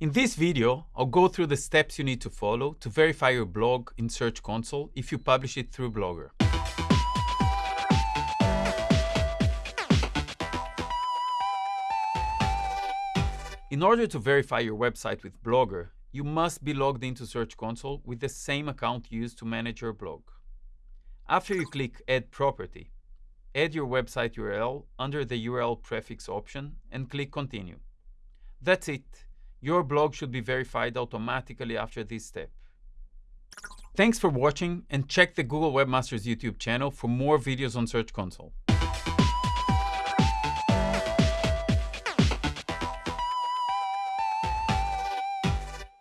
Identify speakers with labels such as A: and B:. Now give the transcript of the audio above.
A: In this video, I'll go through the steps you need to follow to verify your blog in Search Console if you publish it through Blogger. In order to verify your website with Blogger, you must be logged into Search Console with the same account used to manage your blog. After you click Add Property, add your website URL under the URL prefix option and click Continue. That's it. Your blog should be verified automatically after this step. Thanks for watching and check the Google Webmasters YouTube channel for more videos on Search Console.